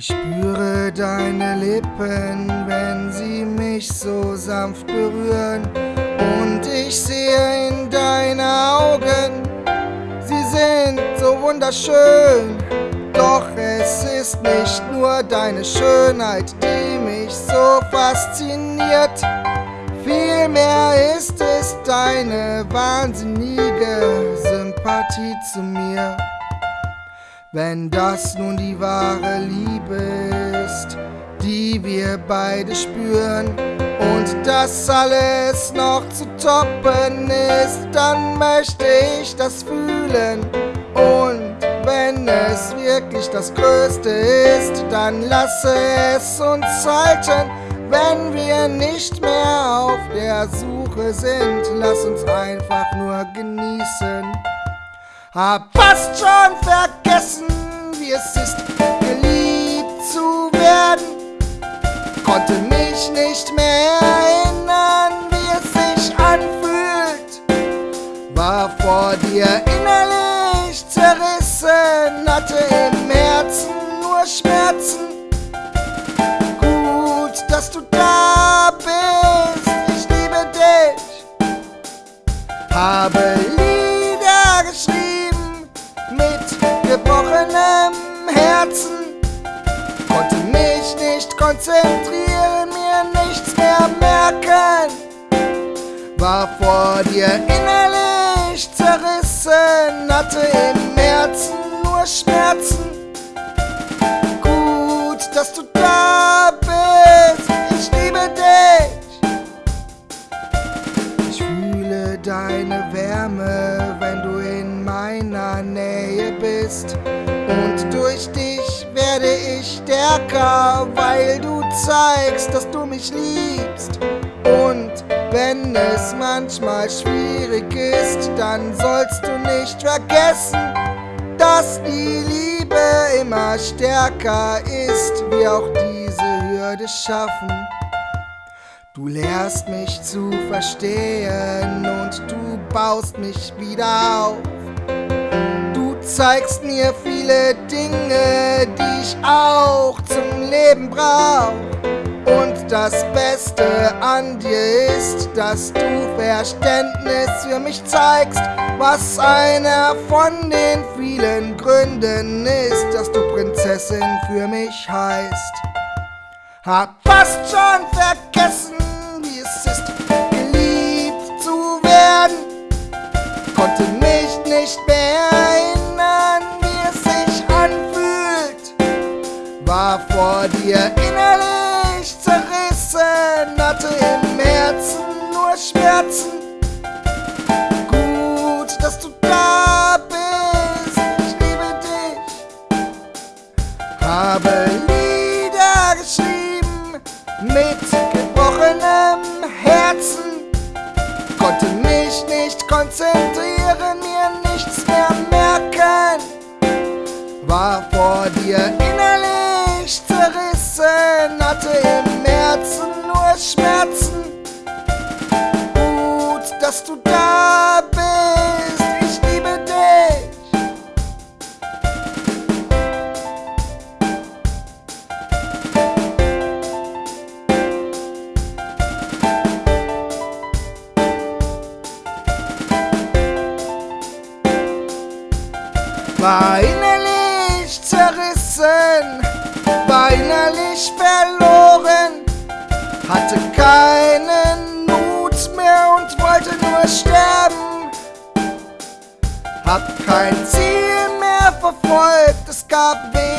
Ich spüre deine Lippen, wenn sie mich so sanft berühren. Und ich sehe in deine Augen, sie sind so wunderschön. Doch es ist nicht nur deine Schönheit, die mich so fasziniert. Vielmehr ist es deine wahnsinnige Sympathie zu mir. Wenn das nun die wahre Liebe wir beide spüren und das alles noch zu toppen ist, dann möchte ich das fühlen. Und wenn es wirklich das Größte ist, dann lasse es uns halten. Wenn wir nicht mehr auf der Suche sind, lass uns einfach nur genießen. Hab fast schon vergessen, wie es ist, Mich nicht mehr erinnern, wie es sich anfühlt. War vor dir innerlich zerrissen, hatte im Herzen nur Schmerzen. Gut, dass du da bist, ich liebe dich. Habe Lieder geschrieben gebrochenem Herzen. Konnte mich nicht konzentrieren, War vor dir innerlich zerrissen, hatte im Herzen nur Schmerzen. Gut, dass du da bist, ich liebe dich. Ich fühle deine Wärme, wenn du in meiner Nähe bist. Und durch dich werde ich stärker, weil du zeigst, dass du mich liebst. Wenn es manchmal schwierig ist, dann sollst du nicht vergessen, dass die Liebe immer stärker ist, wie auch diese Hürde schaffen. Du lehrst mich zu verstehen und du baust mich wieder auf zeigst mir viele Dinge, die ich auch zum Leben brauch. Das Beste an dir ist, dass du Verständnis für mich zeigst, was einer von den vielen Gründen ist, dass du Prinzessin für mich heißt. Hab fast schon vergessen, wie es ist, geliebt zu werden, konnte mich nicht mehr war vor dir Schmerzen. Gut, dass du da bist, ich liebe dich. Habe Lieder geschrieben mit gebrochenem Herzen, konnte mich nicht konzentrieren, mir nichts mehr merken. War vor dir innerlich zerrissen, hatte im Herzen nur Schmerzen. War innerlich zerrissen war innerlich verloren, hatte keinen Mut mehr und wollte nur sterben. Hab kein Ziel mehr verfolgt, es gab wenig